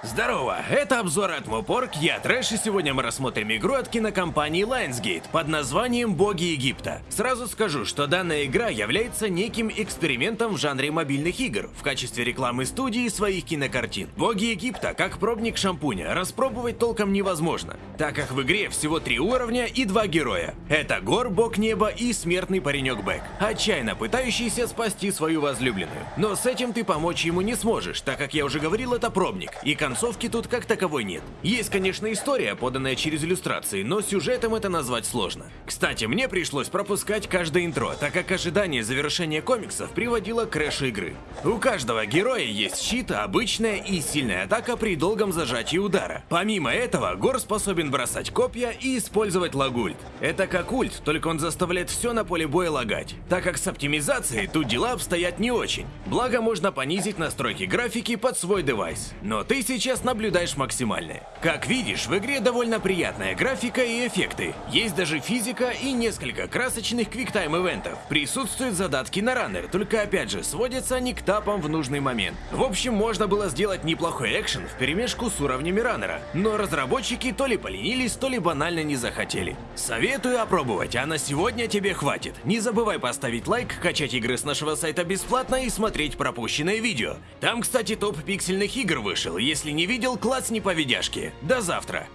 Здорово, это обзор от Мопорг, я Трэш, и сегодня мы рассмотрим игру от кинокомпании Lionsgate под названием «Боги Египта». Сразу скажу, что данная игра является неким экспериментом в жанре мобильных игр в качестве рекламы студии своих кинокартин. «Боги Египта» как пробник шампуня, распробовать толком невозможно, так как в игре всего три уровня и два героя. Это Гор, Бог Неба и смертный паренек Бэк, отчаянно пытающийся спасти свою возлюбленную. Но с этим ты помочь ему не сможешь, так как я уже говорил, это пробник, и концовки тут как таковой нет. Есть, конечно, история, поданная через иллюстрации, но сюжетом это назвать сложно. Кстати, мне пришлось пропускать каждое интро, так как ожидание завершения комиксов приводило к крэшу игры. У каждого героя есть щит, обычная и сильная атака при долгом зажатии удара. Помимо этого, Гор способен бросать копья и использовать лагульт. Это как ульт, только он заставляет все на поле боя лагать. Так как с оптимизацией тут дела обстоят не очень. Благо можно понизить настройки графики под свой девайс. Но ты сейчас наблюдаешь максимальные. Как видишь, в игре довольно приятная графика и эффекты. Есть даже физика и несколько красочных квиктайм-ивентов. Присутствуют задатки на раннер, только опять же сводятся они к тапам в нужный момент. В общем, можно было сделать неплохой экшен в перемешку с уровнями раннера, но разработчики то ли поленились, то ли банально не захотели. Советую опробовать, а на сегодня тебе хватит. Не забывай поставить лайк, качать игры с нашего сайта бесплатно и смотреть пропущенные видео. Там, кстати, топ пиксельных игр вышел, если не видел, класс не по видяшке. До завтра!